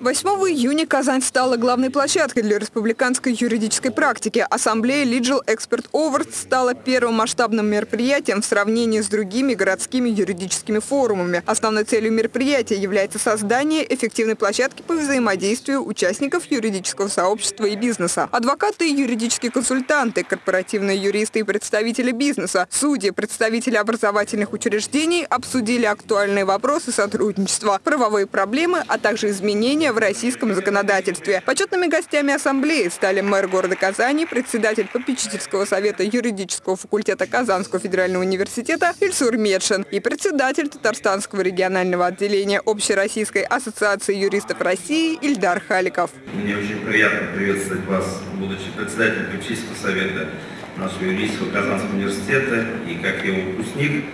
8 июня Казань стала главной площадкой для республиканской юридической практики. Ассамблея Legal Expert Awards стала первым масштабным мероприятием в сравнении с другими городскими юридическими форумами. Основной целью мероприятия является создание эффективной площадки по взаимодействию участников юридического сообщества и бизнеса. Адвокаты и юридические консультанты, корпоративные юристы и представители бизнеса, судьи, представители образовательных учреждений обсудили актуальные вопросы сотрудничества, правовые проблемы, а также изменения изменения в российском законодательстве. Почетными гостями ассамблеи стали мэр города Казани, председатель попечительского совета юридического факультета Казанского федерального университета Ильсур Медшин и председатель Татарстанского регионального отделения Общероссийской ассоциации юристов России Ильдар Халиков. Мне очень приятно приветствовать вас, будучи председателем попечительского совета нашего юридического Казанского университета и как его выпускник.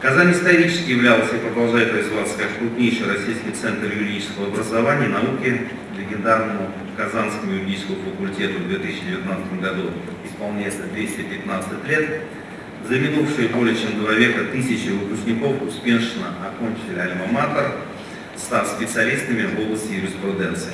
Казань исторически являлась и продолжает развиваться как крупнейший российский центр юридического образования и науки. Легендарному Казанскому юридическому факультету в 2019 году исполняется 215 лет. За минувшие более чем два века тысячи выпускников успешно окончили альма-матер, став специалистами в области юриспруденции.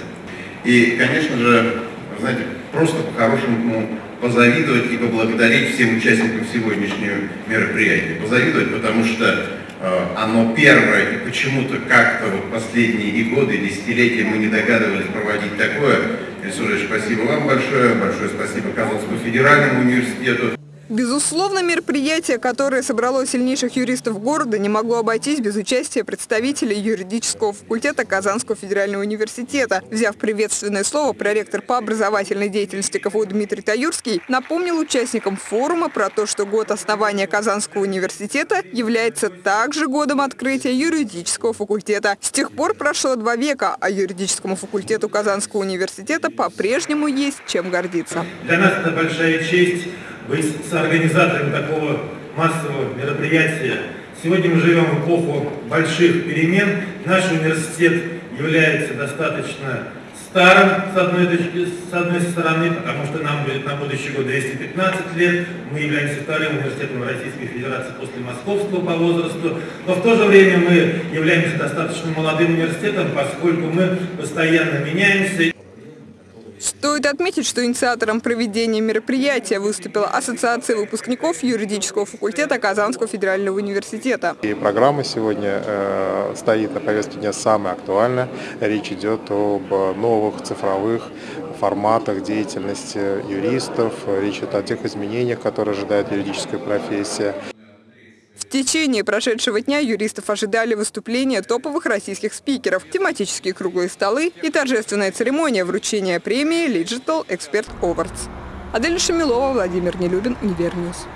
И, конечно же, знаете, просто по-хорошему позавидовать и поблагодарить всем участникам сегодняшнего мероприятия. Позавидовать, потому что э, оно первое, и почему-то как-то вот последние и годы, и десятилетия мы не догадывались проводить такое. Ильсурович, спасибо вам большое, большое спасибо Казанскому федеральному университету. Безусловно, мероприятие, которое собрало сильнейших юристов города, не могло обойтись без участия представителей юридического факультета Казанского федерального университета. Взяв приветственное слово, проректор по образовательной деятельности КФУ Дмитрий Таюрский напомнил участникам форума про то, что год основания Казанского университета является также годом открытия юридического факультета. С тех пор прошло два века, а юридическому факультету Казанского университета по-прежнему есть чем гордиться. Для нас это большая честь быть соорганизатором такого массового мероприятия. Сегодня мы живем в эпоху больших перемен. Наш университет является достаточно старым, с одной, точки, с одной стороны, потому что нам будет на будущий год 215 лет. Мы являемся вторым университетом Российской Федерации после Московского по возрасту. Но в то же время мы являемся достаточно молодым университетом, поскольку мы постоянно меняемся. Стоит отметить, что инициатором проведения мероприятия выступила Ассоциация выпускников юридического факультета Казанского федерального университета. И программа сегодня э, стоит на повестке дня самая актуальная. Речь идет об новых цифровых форматах деятельности юристов, речь идет о тех изменениях, которые ожидает юридическая профессия. В течение прошедшего дня юристов ожидали выступления топовых российских спикеров, тематические круглые столы и торжественная церемония вручения премии Digital Expert Awards. Адель Шамилова, Владимир Нелюбин, Универньюз.